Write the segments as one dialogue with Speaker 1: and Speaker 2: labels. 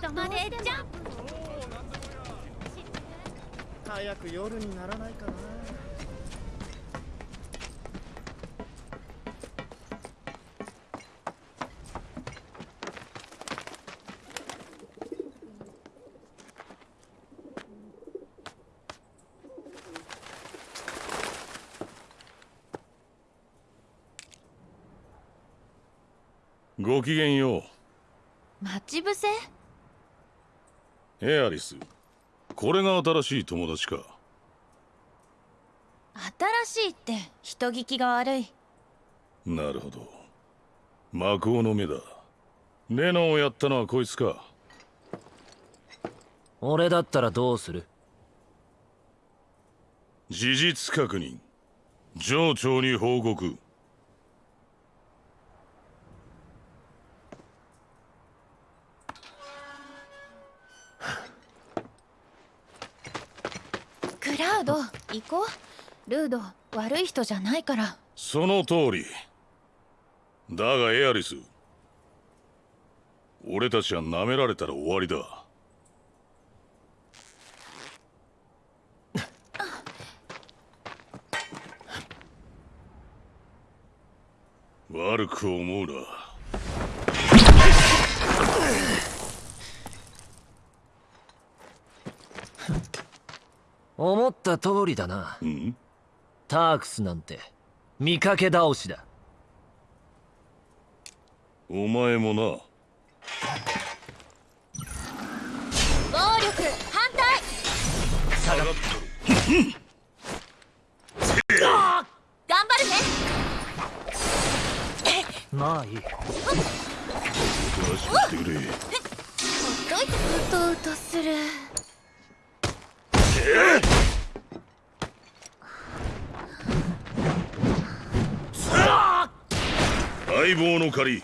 Speaker 1: トまでジャンプ
Speaker 2: 早く夜にならないかな。
Speaker 3: ごきげんよ
Speaker 1: 待ち伏せ？
Speaker 3: うエアリス。これが新しい友達か。
Speaker 1: 新しいって人聞きが悪い。
Speaker 3: なるほど。魔法の目だ。レノをやったのはこいつか。
Speaker 4: 俺だったらどうする？
Speaker 3: 事実確認。上長に報告
Speaker 1: ルード悪い人じゃないから。
Speaker 3: その通り。だがエアリス。俺たちは舐められたら終わりだ。悪く思うな。
Speaker 4: 思った通りだな。
Speaker 3: うん？
Speaker 4: タークスなんて見かけ倒しだ。
Speaker 3: お前もな。
Speaker 1: 暴力反対。
Speaker 3: 下がっ
Speaker 1: 頑張るね。
Speaker 4: まあい。い
Speaker 3: たらしくしてくれ
Speaker 1: どいてうとうとする？
Speaker 3: 相棒の借り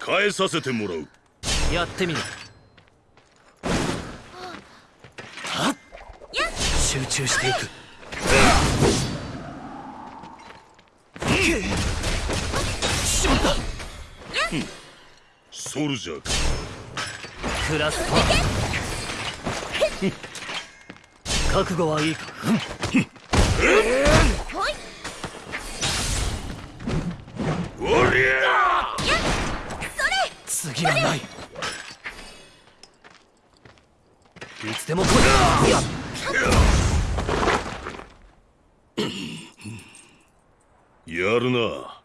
Speaker 3: 返させてもらう。
Speaker 4: やってみろ集中していく。しまっ。た
Speaker 3: ソルジャーか。
Speaker 4: クラスパー。覚悟はいいか。
Speaker 1: ほい
Speaker 4: 次はない。いつでも来い。や
Speaker 3: やるな。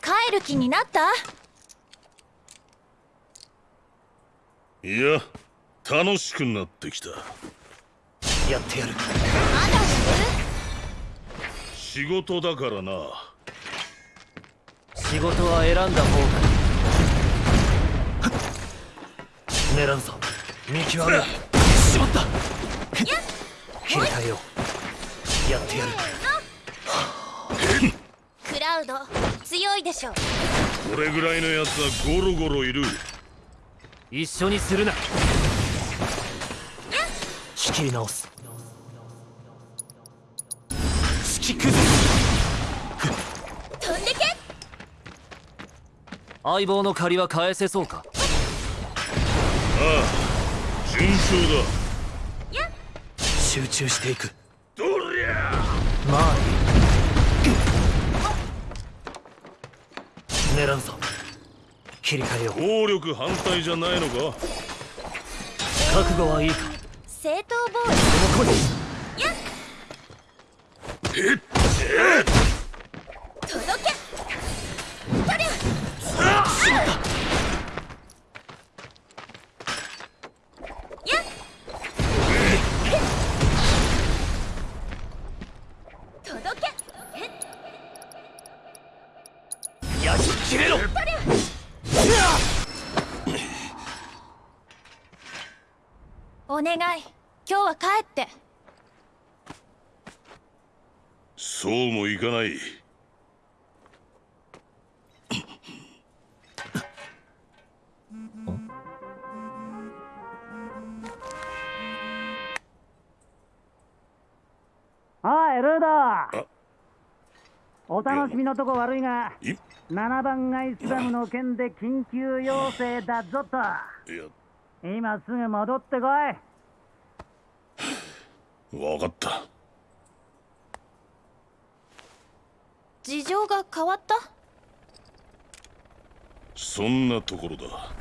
Speaker 1: 帰る気になった？
Speaker 3: いや楽しくなってきた。
Speaker 4: やってやる。
Speaker 1: まだ
Speaker 3: 仕事だからな
Speaker 4: 仕事は選んだ方が狙うぞ。見極めろ。しまった。切り替えよう。やってやる。
Speaker 1: クラウド強いでしょ
Speaker 3: これぐらいのやつはゴロゴロいる。
Speaker 4: 一緒にするな。仕切り直す。突き崩
Speaker 1: 飛んでけ
Speaker 4: 相棒の借りは返せそうか？
Speaker 3: ああ順調だ。
Speaker 4: 集中していく。
Speaker 3: どりゃ
Speaker 4: まあいい。狙うぞ。切り替えよう。
Speaker 3: 暴力反対じゃないのか？
Speaker 4: 覚悟はいいか？
Speaker 1: 正当防衛。
Speaker 4: ここに
Speaker 1: 届願い。今日は帰って。
Speaker 3: そうもいかない。
Speaker 4: おいルード
Speaker 5: お楽しみのとこ悪いが
Speaker 6: い
Speaker 5: 7番街スラムの件で緊急要請だぞと。今すぐ戻ってこい
Speaker 6: 分かった。
Speaker 1: 事情が変わった？
Speaker 6: そんなところだ。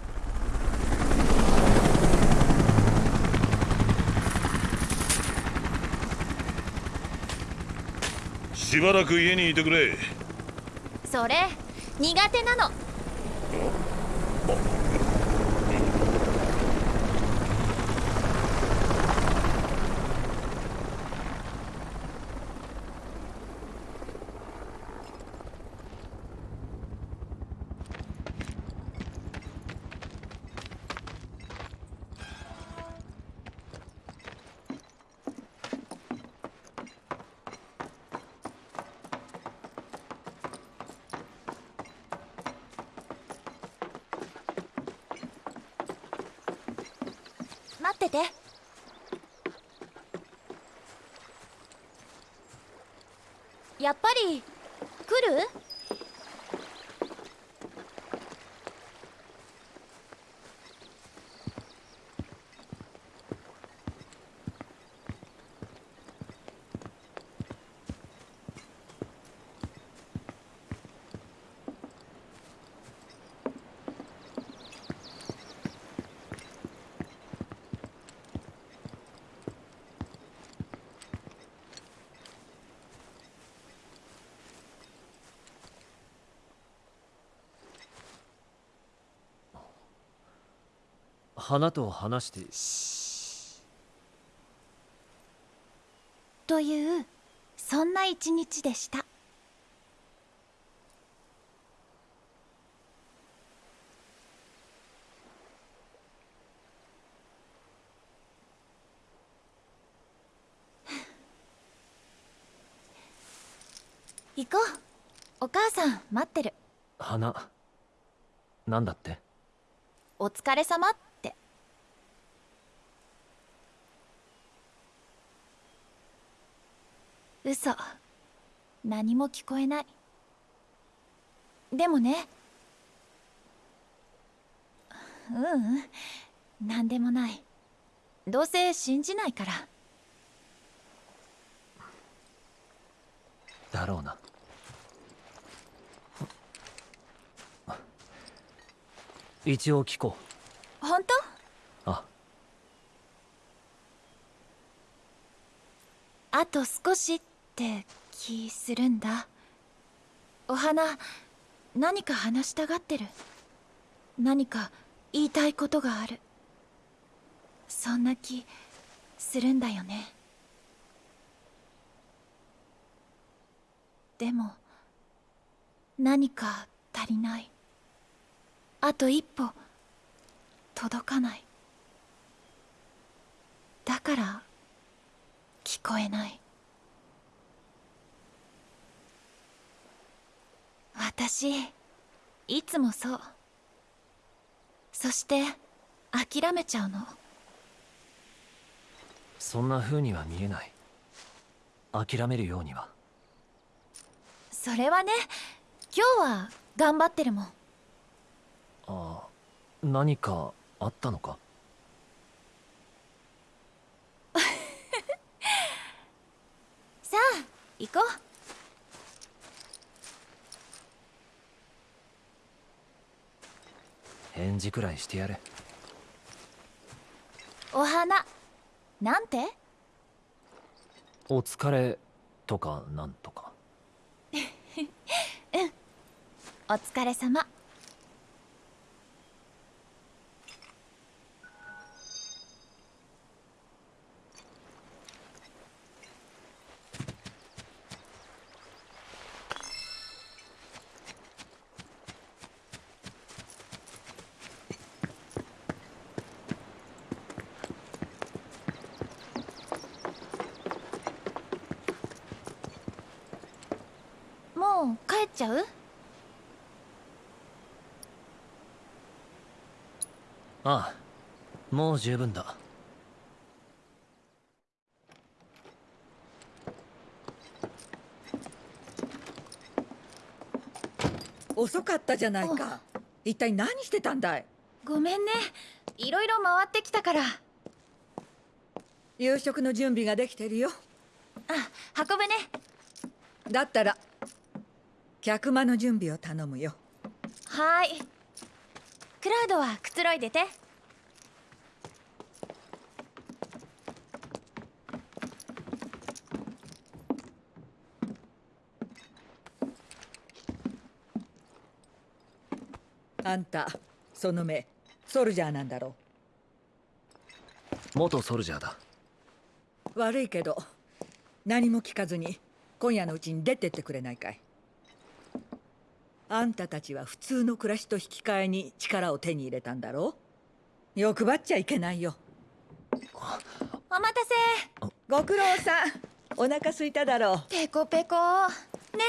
Speaker 6: しばらく家にいてくれ。
Speaker 1: それ苦手なの待っててやっぱり来る
Speaker 4: 花と話して。
Speaker 1: というそんな一日でした。行こう。お母さん待ってる。
Speaker 4: 花なんだって？
Speaker 1: お疲れ様。って嘘。何も聞こえない。でもね。ううん。何でもない。どうせ信じないから。
Speaker 4: だろうな。一応聞こ
Speaker 1: 本当？
Speaker 4: うあ。
Speaker 1: あと少し。ってって気するんだ。お花何か話したがってる。何か言いたいことがある。そんな気するんだよね。でも何か足りない。あと一歩届かない。だから聞こえない。私いつもそう。そして諦めちゃうの。
Speaker 4: そんな風には見えない。諦めるようには。
Speaker 1: それはね今日は頑張ってるもん。
Speaker 4: ああ何かあったのか？
Speaker 1: さあ行こう
Speaker 4: 返事くらいしてやれ。
Speaker 1: お花なんて？
Speaker 4: お疲れとかなんとか。
Speaker 1: お疲れ様もう帰っちゃう？
Speaker 4: ああもう十分だ。
Speaker 7: 遅かったじゃないか。一体何してたんだい？
Speaker 1: ごめんね。いろいろ回ってきたから。
Speaker 7: 夕食の準備ができてるよ。
Speaker 1: あ運ぶね。
Speaker 7: だったら客間の準備を頼むよ。
Speaker 1: はーい。クラウドはくつろいでて。
Speaker 7: あんたその目ソルジャーなんだろ
Speaker 4: 元ソルジャーだ。
Speaker 7: う悪いけど何も聞かずに今夜のうちに出てってくれないかい？あんたたちは普通の暮らしと引き換えに力を手に入れたんだろう？欲張っちゃいけないよ。
Speaker 1: お待たせ。
Speaker 7: ご苦労さん。お腹空いただろう。
Speaker 1: ペコペコ。ね。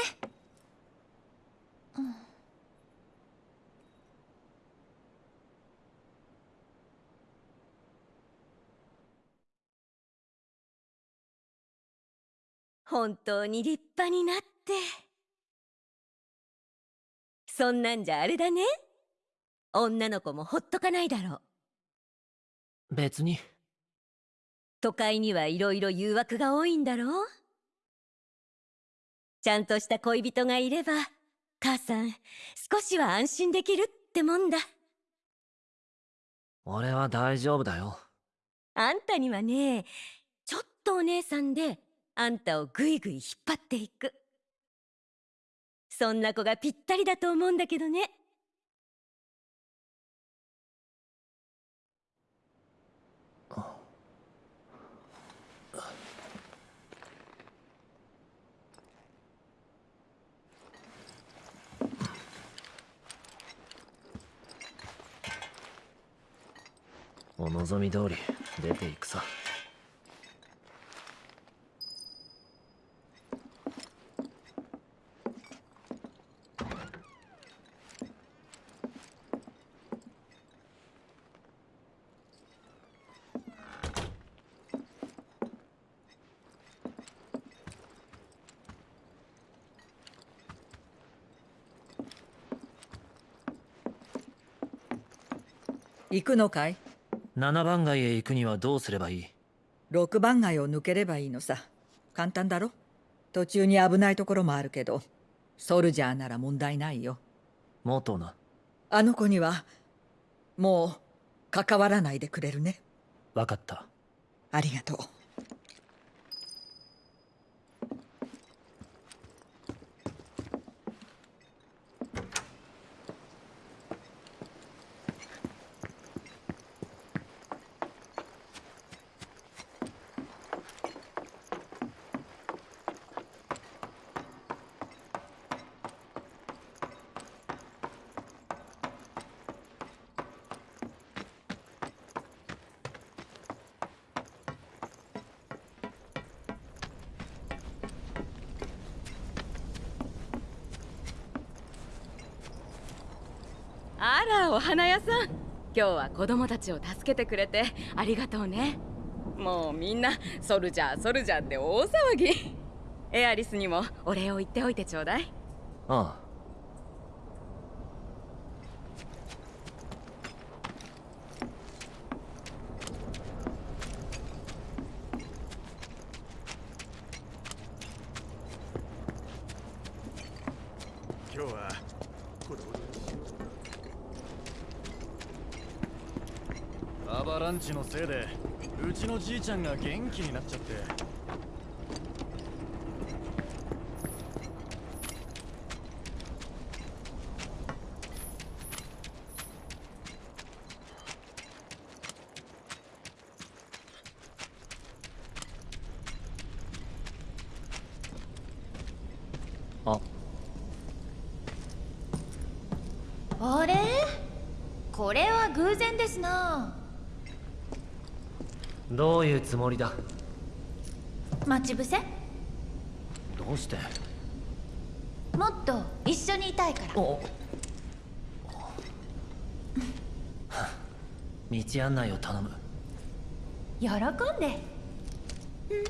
Speaker 8: 本当に立派になってそんなんじゃあれだね。女の子もほっとかないだろう。
Speaker 4: 別に。
Speaker 8: 都会にはいろいろ誘惑が多いんだろう。ちゃんとした恋人がいれば母さん少しは安心できるってもんだ。
Speaker 4: 俺は大丈夫だよ。
Speaker 8: あんたにはねちょっとお姉さんであんたをぐいぐい引っ張っていくそんな子がぴったりだと思うんだけどね。
Speaker 4: お望み通り出ていくさ。
Speaker 7: 行くのかい
Speaker 4: ？7番街へ行くにはどうすればいい
Speaker 7: ？6番街を抜ければいいのさ。簡単だろ？途中に危ないところもあるけどソルジャーなら問題ないよ。
Speaker 4: 元な。
Speaker 7: あの子にはもう関わらないでくれるね。
Speaker 4: 分かった。
Speaker 7: ありがとう
Speaker 9: あらお花屋さん。今日は子供たちを助けてくれてありがとうね。もうみんなソルジャーソルジャーって大騒ぎ。エアリスにもお礼を言っておいてちょうだい。
Speaker 4: ああ
Speaker 10: 今日は子供アバランチのせいでうちのじいちゃんが元気になっちゃって。
Speaker 4: あ。
Speaker 1: あれ？これは偶然ですな
Speaker 4: どういうつもりだ？
Speaker 1: 待ち伏せ？
Speaker 4: どうして？
Speaker 1: もっと一緒にいたいから。
Speaker 4: お道案内を頼む。
Speaker 1: 喜んで。ク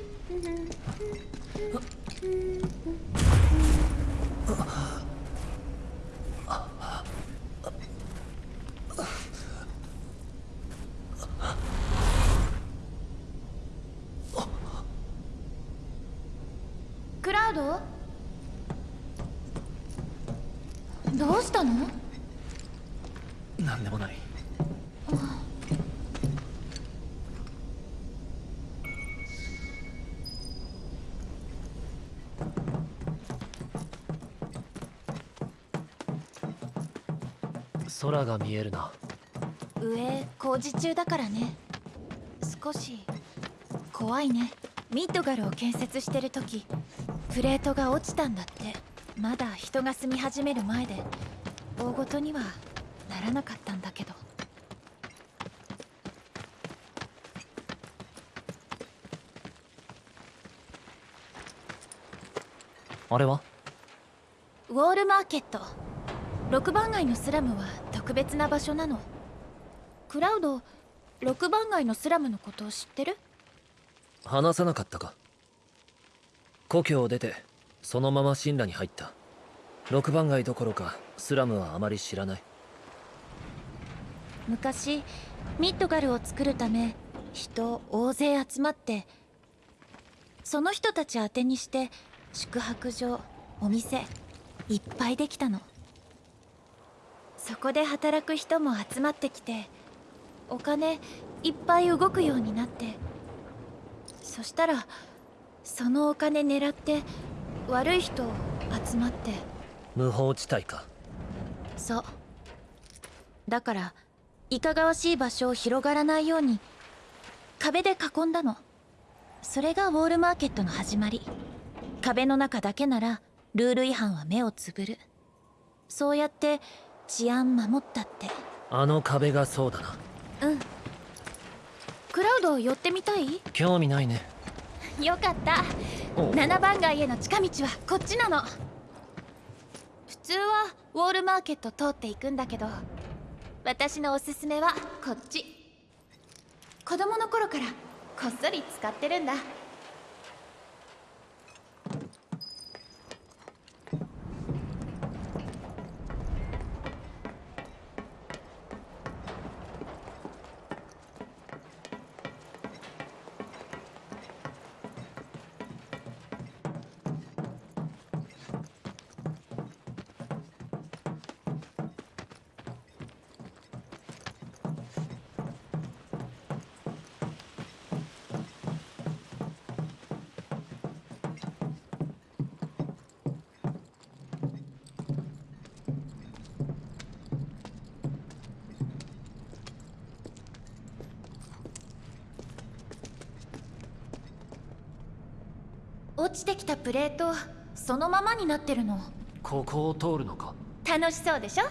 Speaker 4: 空が見えるな。
Speaker 1: 上工事中だからね。少し怖いね。ミッドガルを建設してる時プレートが落ちたんだって。まだ人が住み始める前で大ごとにはならなかったんだけど。
Speaker 4: あれは？
Speaker 1: ウォールマーケット。6番街のスラムは特別な場所なの。クラウド6番街のスラムのことを知ってる？
Speaker 4: 話さなかったか。故郷を出てそのまま神羅に入った。6番街どころかスラムはあまり知らない。
Speaker 1: 昔ミッドガルを作るため人大勢集まってその人たち宛てにして宿泊所お店いっぱいできたのそこで働く人も集まってきてお金いっぱい動くようになってそしたらそのお金狙って悪い人集まって。
Speaker 4: 無法地帯か。
Speaker 1: そう。だからいかがわしい場所を広がらないように壁で囲んだの。それがウォールマーケットの始まり。壁の中だけならルール違反は目をつぶる。そうやって治安守ったって。
Speaker 4: あの壁がそうだな。
Speaker 1: うん。クラウド寄ってみたい？
Speaker 4: 興味ないね。
Speaker 1: よかった。
Speaker 4: お
Speaker 1: 7番街への近道はこっちなの。普通はウォールマーケット通っていくんだけど私のおすすめはこっち。子供の頃からこっそり使ってるんだ落ちてきたプレートそのままになってるの。
Speaker 4: ここを通るのか？
Speaker 1: 楽しそうでしょ？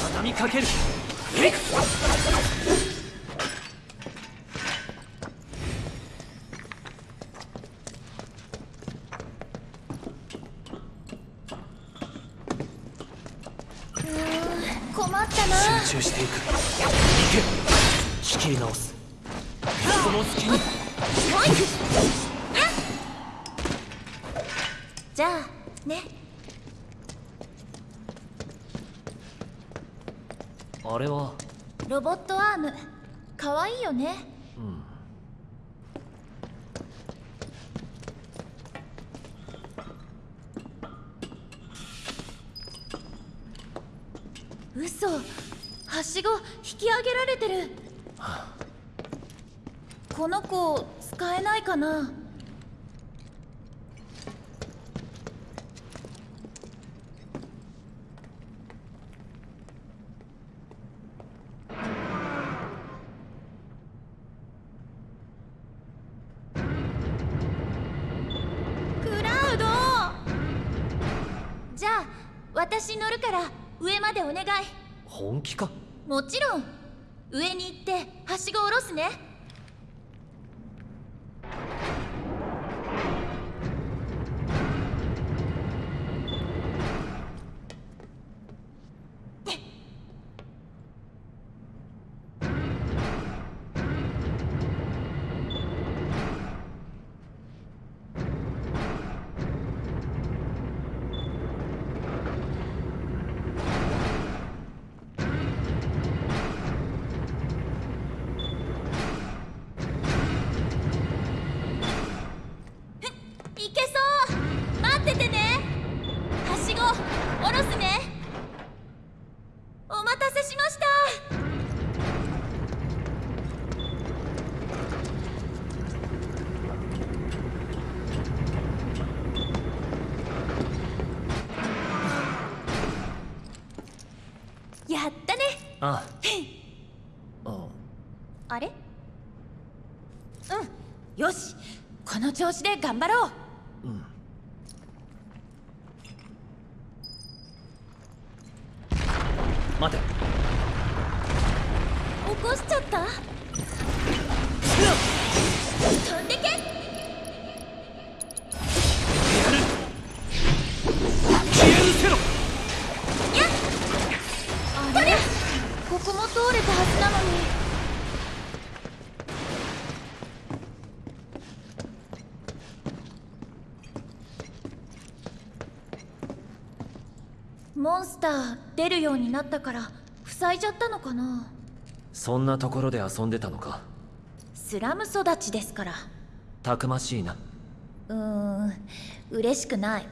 Speaker 4: 畳みかける
Speaker 1: 嘘。はしご引き上げられてる。この子使えないかなクラウドじゃあ私乗るから上までお願い
Speaker 4: 本気か？
Speaker 1: もちろん。上に行ってはしご下ろすね。
Speaker 4: あ
Speaker 1: れ？うん。よし。この調子で頑張ろう。
Speaker 4: 待て。
Speaker 1: 起こしちゃった？ター出るようになったから塞いじゃったのかな？
Speaker 4: そんなところで遊んでたのか？
Speaker 1: スラム育ちですから。
Speaker 4: たくましいな。
Speaker 1: うーん嬉しくない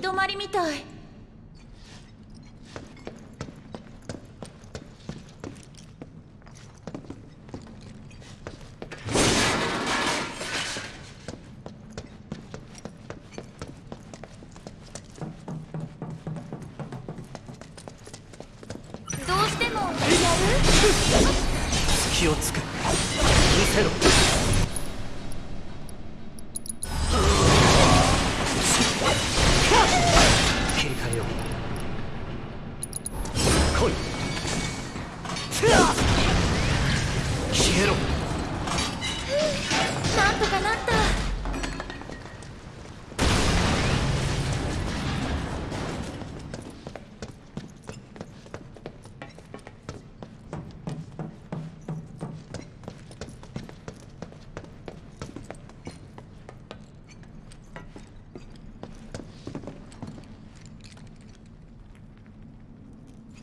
Speaker 1: 行き止まりみたい。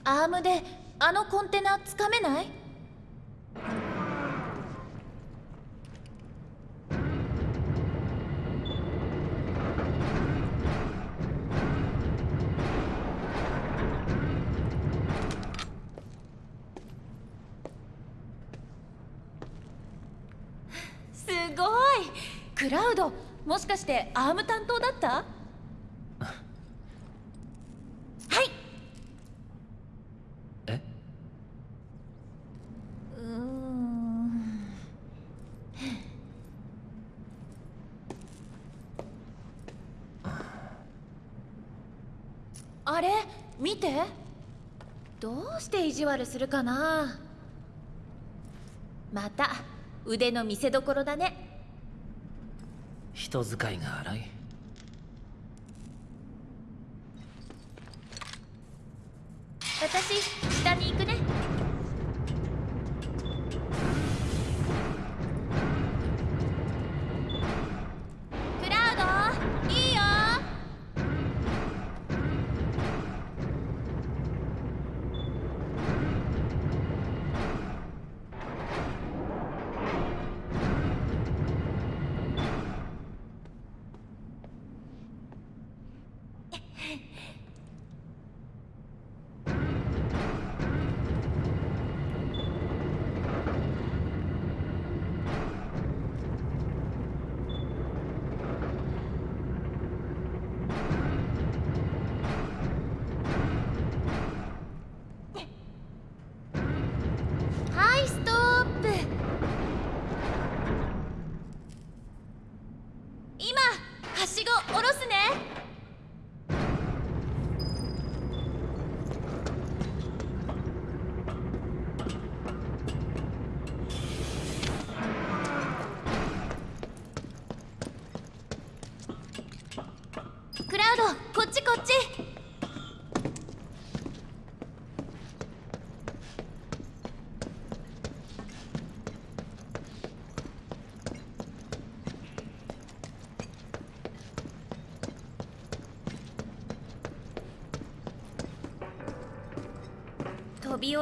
Speaker 1: アームであのコンテナつかめない？すごい！クラウドもしかしてアーム担当だったはい
Speaker 4: え
Speaker 1: うーんあれ見てどうして意地悪するかな。また腕の見せ所だね。
Speaker 4: 人使いが荒い。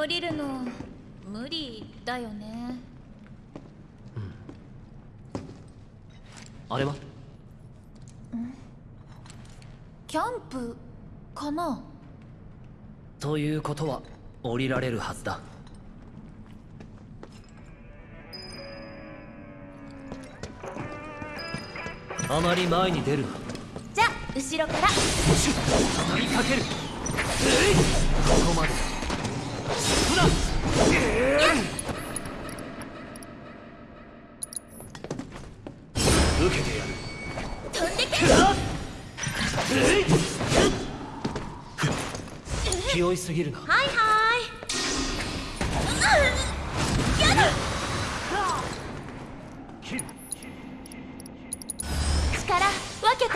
Speaker 1: 降りるの無理だよね。
Speaker 4: あれは？
Speaker 1: キャンプかな？
Speaker 4: ということは降りられるはずだ。あまり前に出るな。
Speaker 1: じゃあ後ろから。
Speaker 4: 畳みかける。ここまで受けてやる。
Speaker 1: 飛んでけ。
Speaker 4: 気負いすぎるな
Speaker 1: はいはい力分けて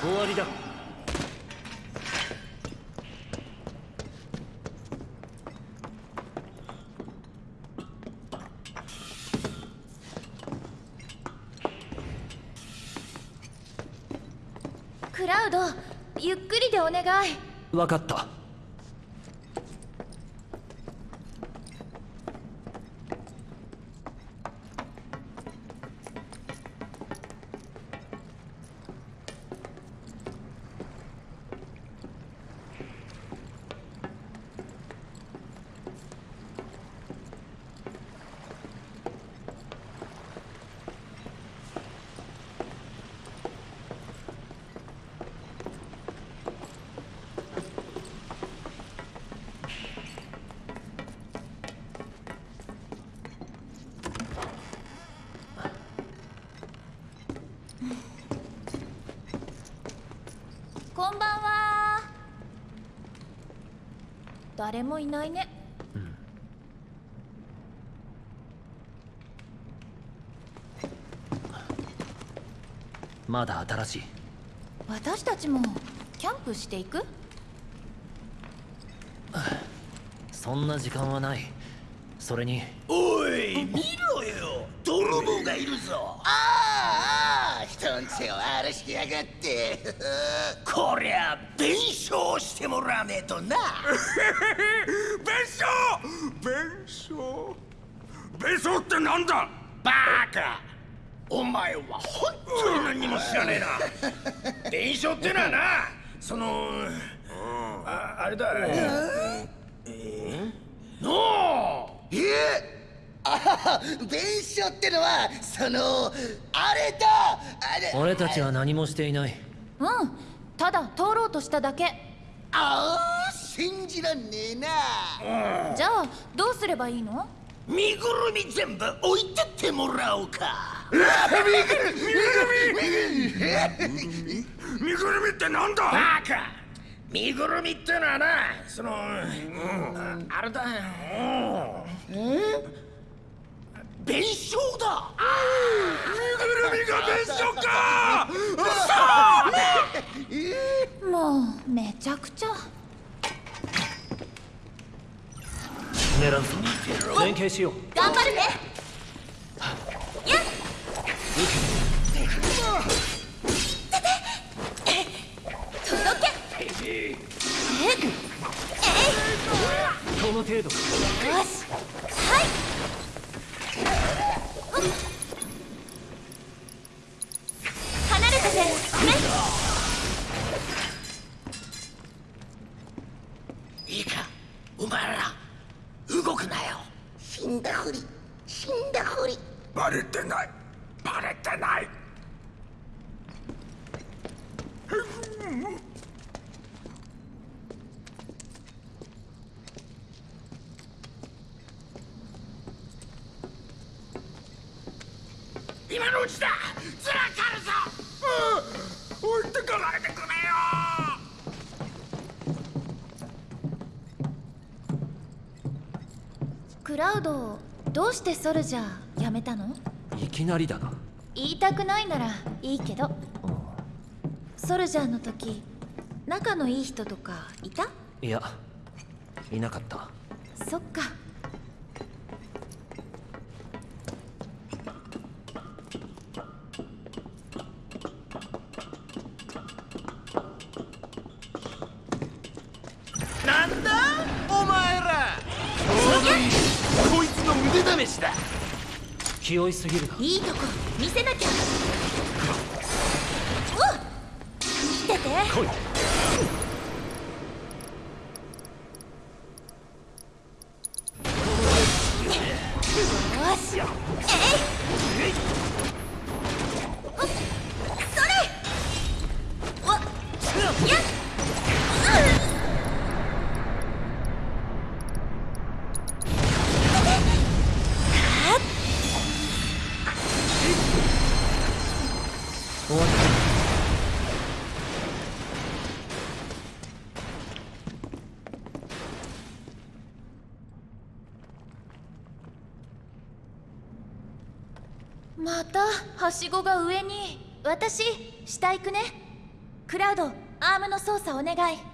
Speaker 4: 終わりだ
Speaker 1: 願い。
Speaker 4: 分かった。
Speaker 1: 誰もいないね。
Speaker 4: まだ新しい。
Speaker 1: 私たちもキャンプしていく？
Speaker 4: そんな時間はないそれに。
Speaker 11: おい見ろよ。泥棒がいるぞ。ああ人んちを荒らしやがって。こりゃ弁償してもらわねえとな。
Speaker 12: 弁償？弁償？弁償ってなんだ？
Speaker 11: バカ。お前は本当に何にも知らねえな。弁償ってのはなそのああれだ。のうえあ弁償ってのはそのあれだあれ。
Speaker 4: 俺たちは何もしていない。
Speaker 1: うんただ通ろうとしただけ。
Speaker 11: ああ信じらんねえな。
Speaker 1: じゃあどうすればいいの？
Speaker 11: 身ぐるみ全部置いてってもらおうか。
Speaker 12: 身ぐるみってなんだ？
Speaker 11: バカ身ぐるみってのはなその、うんあれだ。よ弁償だ。
Speaker 12: 身ぐるみが弁償か。
Speaker 1: もうめちゃくちゃ。
Speaker 4: 狙うぞ連携しよう。
Speaker 1: 頑張るね。やっ
Speaker 4: この程度。
Speaker 1: よし。はいしてソルジャー辞めたの？
Speaker 4: いきなりだな。
Speaker 1: 言いたくないならいいけど、ソルジャーの時仲のいい人とかいた？
Speaker 4: いやいなかっ
Speaker 1: はしごが上に私下行くね。クラウドアームの操作お願い。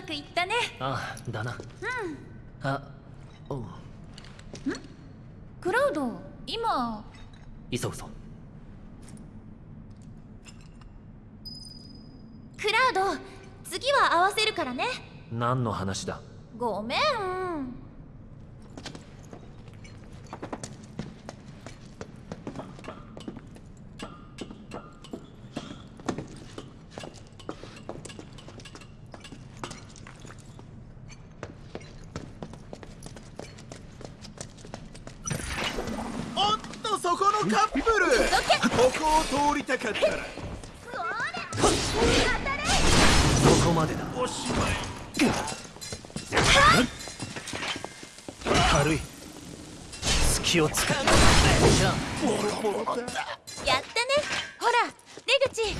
Speaker 1: ね。
Speaker 4: ああだな。
Speaker 1: うん。
Speaker 4: あうん。
Speaker 1: クラウド今。
Speaker 4: 急ぐぞ。
Speaker 1: クラウド次は合わせるからね。
Speaker 4: 何の話だ？
Speaker 1: ごめん
Speaker 12: おっとそこのカップルここを通りたかったら
Speaker 4: そこまでだ
Speaker 12: おしまい
Speaker 4: 軽い隙をつく
Speaker 12: ボロボロだ
Speaker 1: やったねほら出口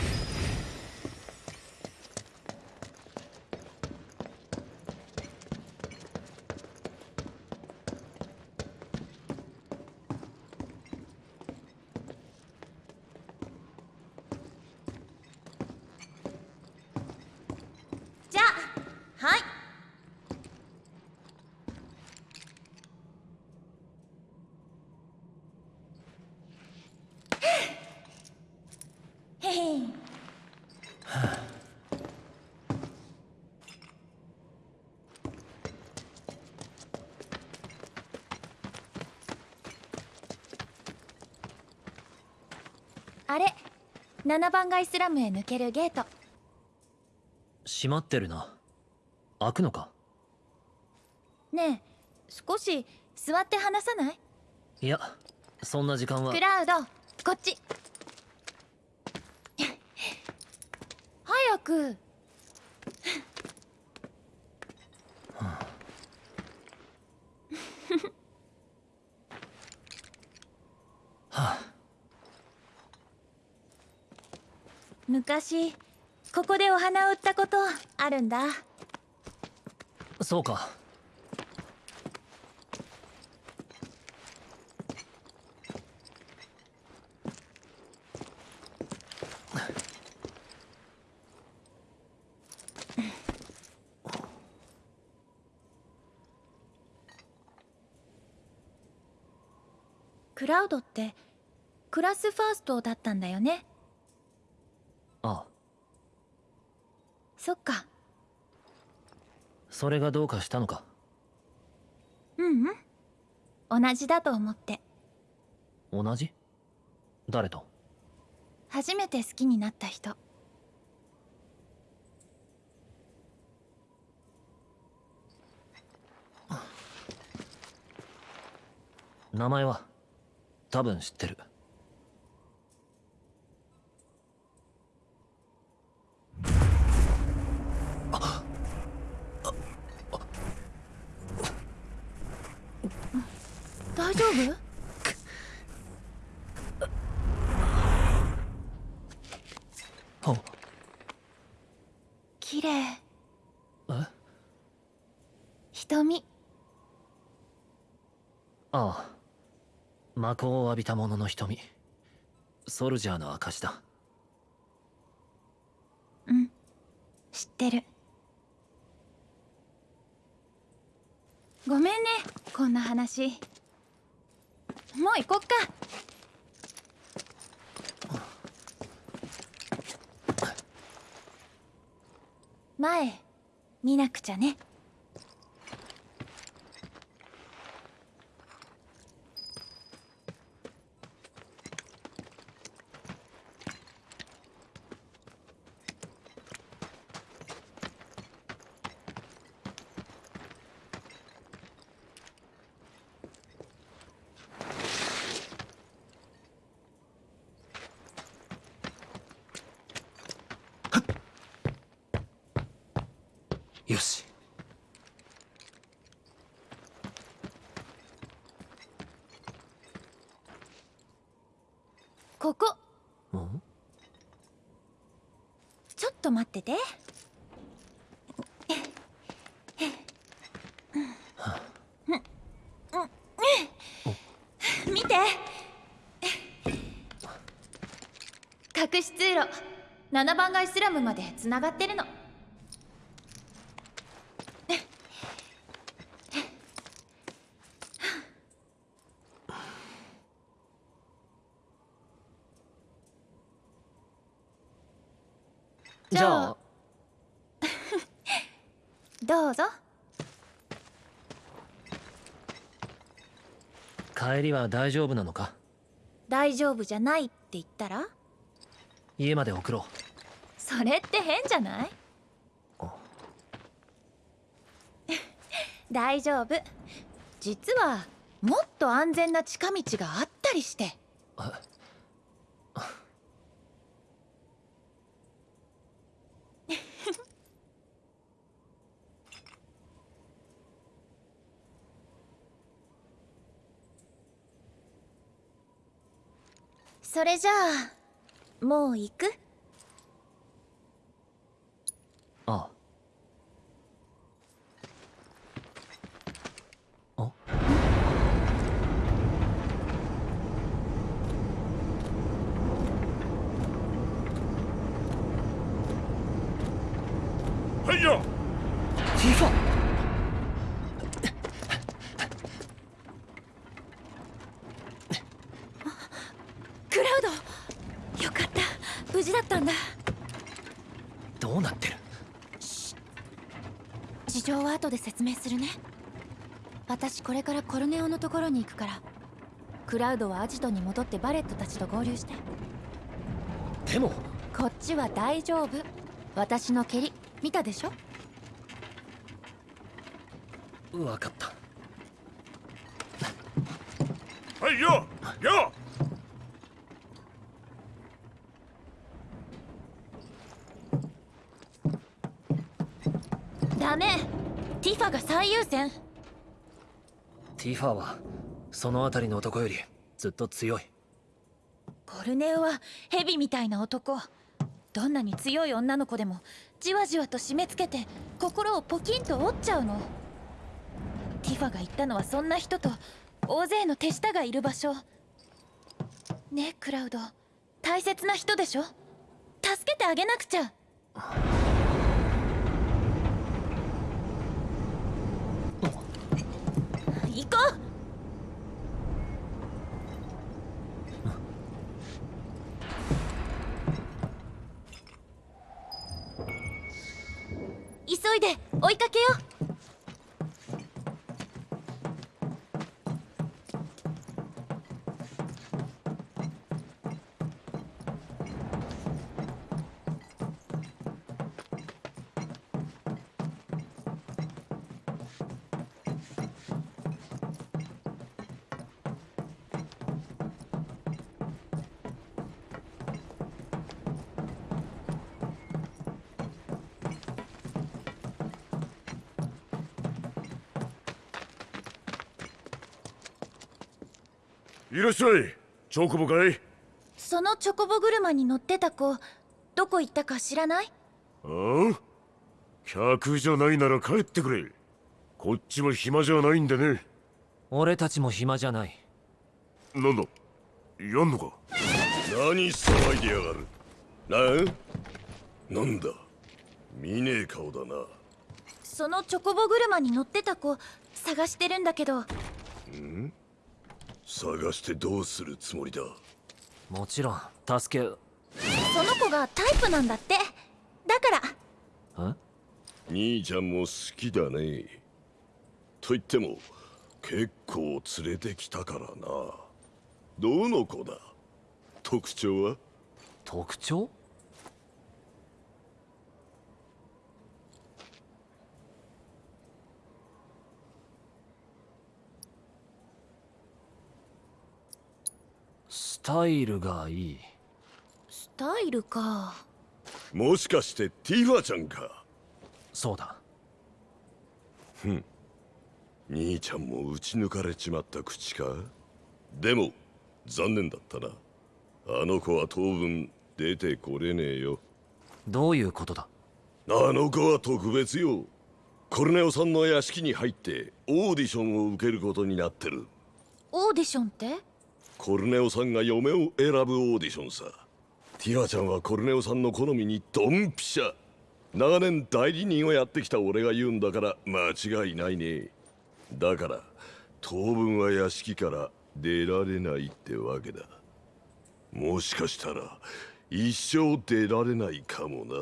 Speaker 1: じゃあはいへへんあれ7番街スラムへ抜けるゲート。
Speaker 4: 閉まってるな。開くのか？
Speaker 1: ねえ少し座って話さない？
Speaker 4: いやそんな時間は。
Speaker 1: クラウドこっち。早く昔ここでお花を売ったことあるんだ。
Speaker 4: そうか。
Speaker 1: クラウドってクラスファーストだったんだよね
Speaker 4: ああ
Speaker 1: そっか。
Speaker 4: それがどうかしたのか？
Speaker 1: ううん。同じだと思って。
Speaker 4: 同じ？誰と？
Speaker 1: 初めて好きになった人。
Speaker 4: 名前は？多分知ってる
Speaker 1: 大丈夫？
Speaker 4: お
Speaker 1: 綺麗。
Speaker 4: え？
Speaker 1: 瞳。
Speaker 4: ああ。魔法を浴びた者の瞳。ソルジャーの証だ。
Speaker 1: うん。知ってる。ごめんねこんな話もう行こっか。前見なくちゃね
Speaker 4: よし
Speaker 1: ここ
Speaker 4: ん
Speaker 1: ちょっと待ってて。見て。隠し通路7番街スラムまでつながってるのじゃあどうぞ
Speaker 4: 帰りは大丈夫なのか？
Speaker 1: 大丈夫じゃないって言ったら？
Speaker 4: 家まで送ろ
Speaker 1: それって変じゃない？大丈夫。実はもっと安全な近道があったりしてそれじゃあもう行く
Speaker 4: うあ
Speaker 12: はいよ
Speaker 4: ティファ
Speaker 1: クラウドよかった無事だったんだ。
Speaker 4: どうなってる？
Speaker 1: 事情は後で説明するね。私これからコルネオのところに行くからクラウドはアジトに戻ってバレットたちと合流して。
Speaker 4: でも？
Speaker 1: こっちは大丈夫。私の蹴り。見たでしょ？
Speaker 4: 分かった。
Speaker 12: はいよよ
Speaker 1: ダメティファが最優先。
Speaker 4: ティファはその辺りの男よりずっと強い。
Speaker 1: コルネオはヘビみたいな男。どんなに強い女の子でもじわじわと締め付けて心をポキンと折っちゃうの。ティファが言ったのはそんな人と大勢の手下がいる場所。ねえクラウド。大切な人でしょ。助けてあげなくちゃ行こう急いで追いかけよう。
Speaker 12: いらっしゃい。チョコボかい。
Speaker 1: そのチョコボ車に乗ってた子どこ行ったか知らない？
Speaker 12: ああ？客じゃないなら帰ってくれ。こっちも暇じゃないんでね。
Speaker 4: 俺たちも暇じゃない。
Speaker 12: なんだ？やんのか？
Speaker 6: 何騒いでやがる？ななんだ？見ねえ顔だな。
Speaker 1: そのチョコボ車に乗ってた子探してるんだけど。
Speaker 6: ん？探してどうするつもりだ？
Speaker 4: もちろん。助け
Speaker 1: その子がタイプなんだって。だから。
Speaker 6: 兄ちゃんも好きだね。と言っても結構連れてきたからな。どの子だ？特徴は？
Speaker 4: 特徴スタイルがいい。
Speaker 1: スタイルか。
Speaker 6: もしかしてティファちゃんか？
Speaker 4: そうだ。
Speaker 6: ふん。兄ちゃんも打ち抜かれちまった口か？でも残念だったな。あの子は当分出てこれねえよ。
Speaker 4: どういうことだ？
Speaker 6: あの子は特別よ。コルネオさんの屋敷に入ってオーディションを受けることになってる。
Speaker 1: オーディションって？
Speaker 6: コルネオさんが嫁を選ぶオーディションさ。ティファちゃんはコルネオさんの好みにドンピシャ。長年代理人をやってきた俺が言うんだから間違いないね。だから当分は屋敷から出られないってわけだ。もしかしたら一生出られないかもな。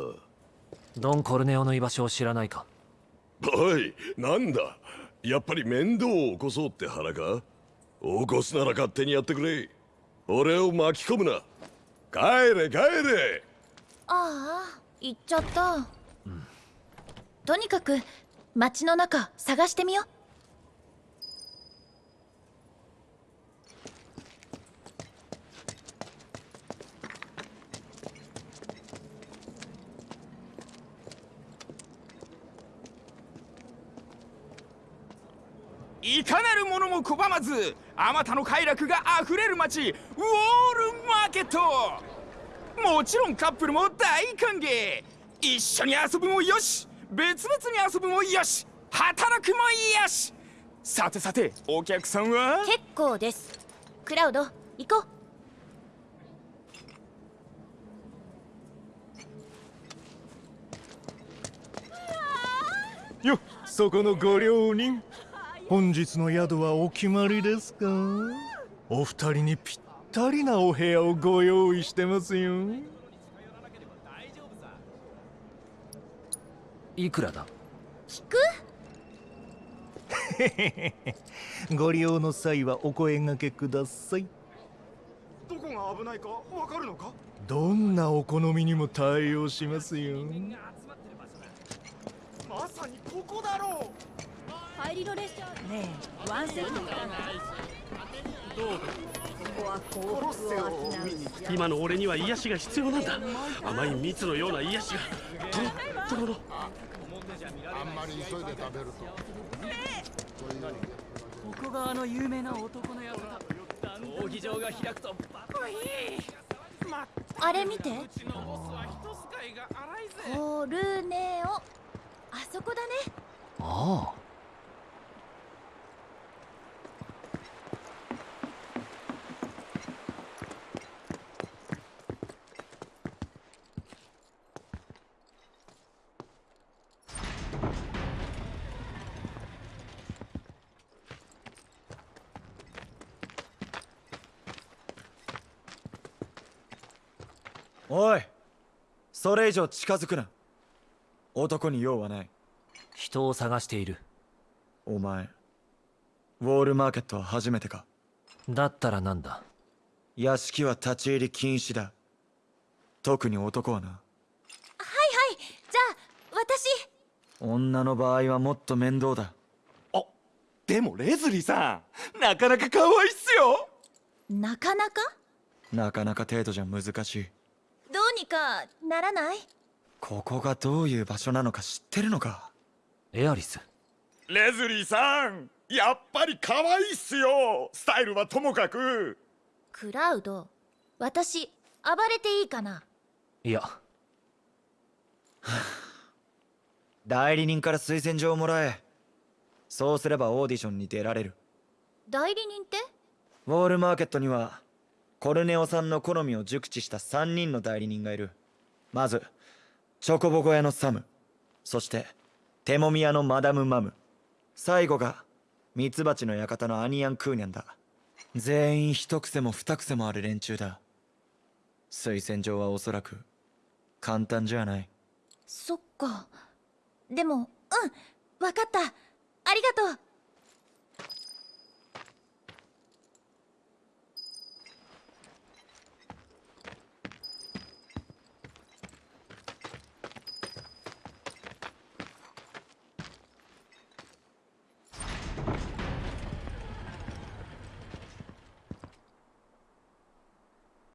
Speaker 4: ドン・コルネオの居場所を知らないか。
Speaker 6: おいなんだ？やっぱり面倒を起こそうって腹か？起こすなら勝手にやってくれ。俺を巻き込むな。帰れ帰れ。
Speaker 1: ああ行っちゃった、とにかく街の中探してみよう。
Speaker 13: いかなる者も拒まずあまたの快楽があふれる街ウォールマーケット。もちろんカップルも大歓迎。一緒に遊ぶもよし。別々に遊ぶもよし。働くもよし。さてさてお客さんは？
Speaker 1: 結構です。クラウド行こ
Speaker 14: よそこのご両人本日の宿はお決まりですか？お二人にぴったりなお部屋をご用意してますよ。
Speaker 4: いくらだ？
Speaker 1: う聞く？
Speaker 14: ご利用の際はお声掛けください。
Speaker 13: どこが危ないかわかるのか？
Speaker 14: どんなお好みにも対応しますよ
Speaker 13: まさにここだろう
Speaker 7: 帰りの列車ねえワンセットか
Speaker 15: 今の俺には癒しが必要なんだ。甘い蜜のような癒しが。とろっとろの。
Speaker 16: あんまり急いで食べると。
Speaker 17: ここがあの有名な男の館。闘技場が開くとバカいい
Speaker 1: あれ見てコルネオあそこだね。
Speaker 4: ああ
Speaker 18: おいそれ以上近づくな。男に用はない。
Speaker 4: 人を探している。
Speaker 18: お前ウォールマーケットは初めてか？
Speaker 4: だったらなんだ？
Speaker 18: 屋敷は立ち入り禁止だ。特に男はな。
Speaker 1: はいはい。じゃあ私。
Speaker 18: 女の場合はもっと面倒だ。
Speaker 13: でもレズリーさんなかなか可愛いっすよ。
Speaker 1: なかなか？
Speaker 18: なかなか程度じゃ難しい。
Speaker 1: どうにかならない？
Speaker 18: ここがどういう場所なのか知ってるのか？
Speaker 4: エアリス。
Speaker 13: レズリーさんやっぱり可愛いっすよ。スタイルはともかく。
Speaker 1: クラウド私暴れていいかな？い
Speaker 4: や。
Speaker 18: 代理人から推薦状をもらえ。そうすればオーディションに出られる。
Speaker 1: 代理人って？
Speaker 18: ウォールマーケットにはコルネオさんの好みを熟知した3人の代理人がいる。まずチョコボコ屋のサム。そしてテモミ屋のマダム・マム。最後がミツバチの館のアニアン・クーニャンだ。全員一癖も二癖もある連中だ。推薦状はおそらく簡単じゃない。
Speaker 1: そっか。でもうん。わかった。ありがとう。